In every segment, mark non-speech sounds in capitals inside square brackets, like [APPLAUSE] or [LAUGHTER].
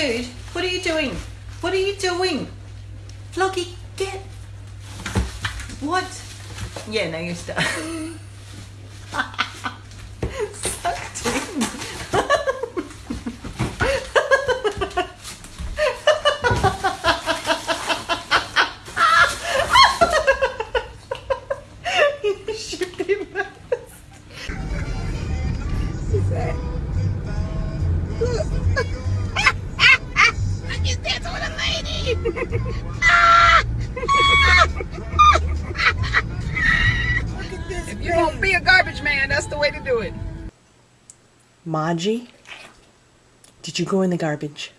Dude, what are you doing? What are you doing? Floggy, get. What? Yeah, now you're stuck. [LAUGHS] the way to do it. Maji, did you go in the garbage?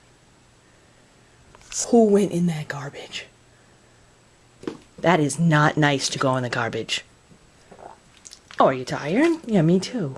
Who went in that garbage? That is not nice to go in the garbage. Oh, are you tired? Yeah, me too.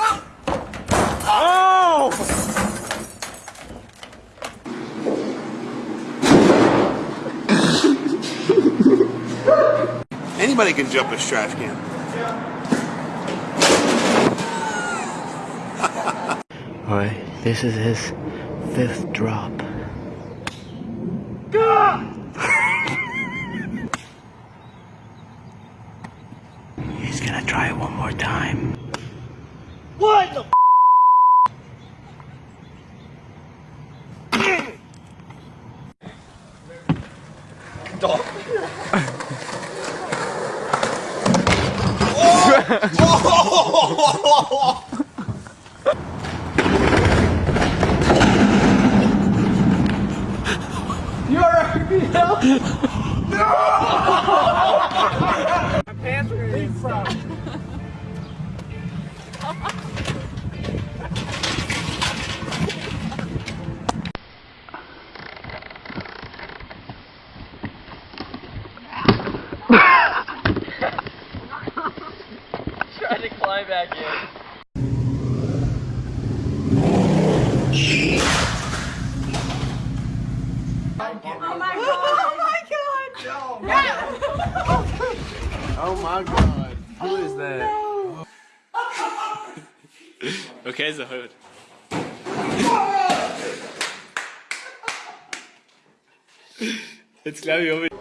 Anybody can jump a trash can. Alright, this is his fifth drop. He's gonna try it one more time. What Trying [LAUGHS] to [LAUGHS] [LAUGHS] back in. Oh my god. [LAUGHS] Oh [LAUGHS] Who is that? Okay, the hood. Jetzt glaube ich, ob ich.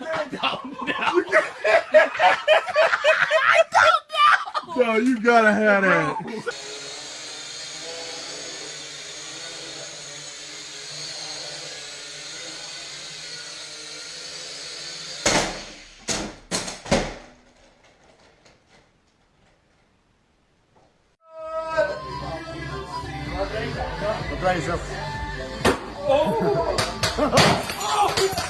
don't. I don't know. [LAUGHS] No, you gotta have that. Blazer. Oh! [LAUGHS] oh.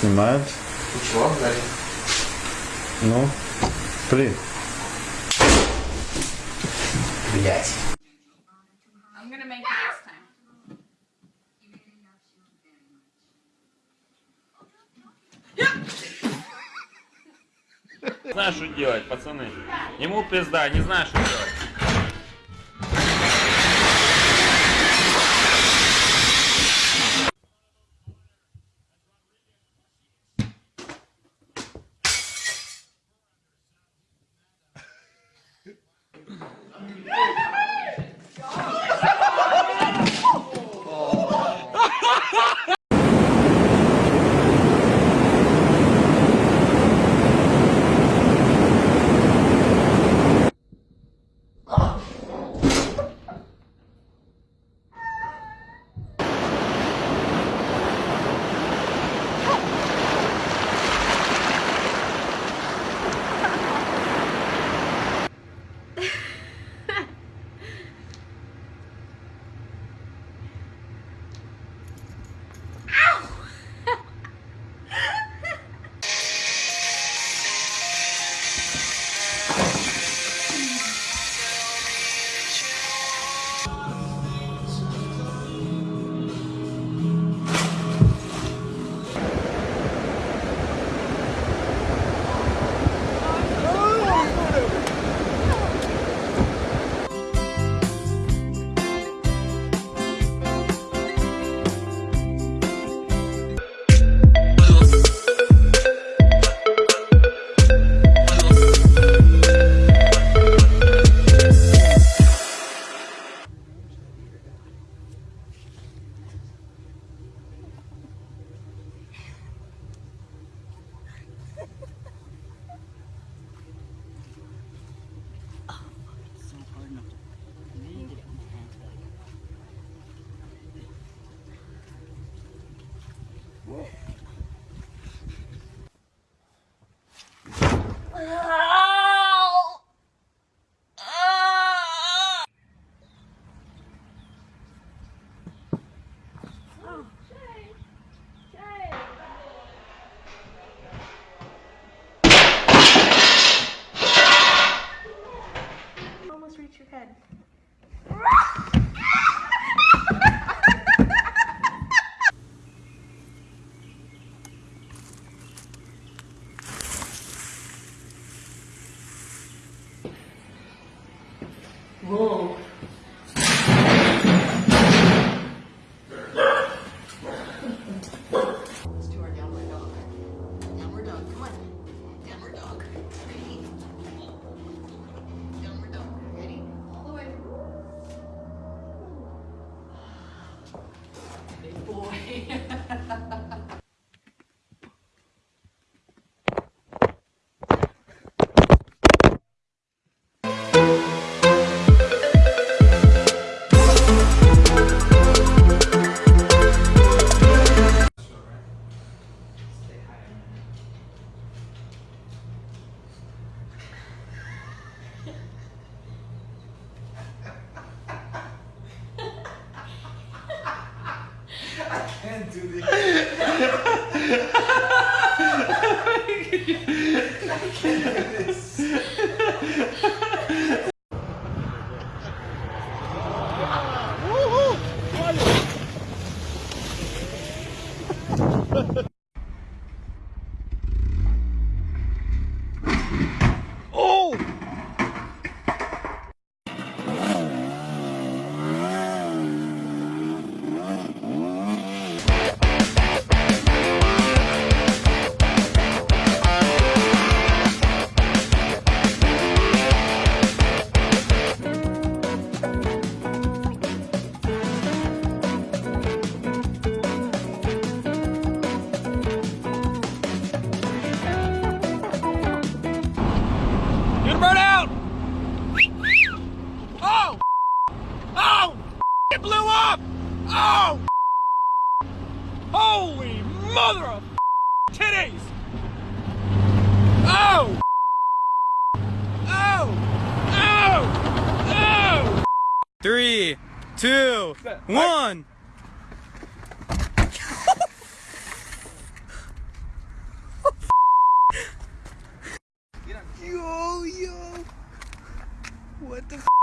Снимают. Ничего, Дарья. Ну, при. Блять. Не что делать, пацаны. Ему пизда, не знаю, что делать. can't do this. I can't do this. mother of titties! Oh! Oh! Oh! Oh! Three, two, one! yo, yo! What the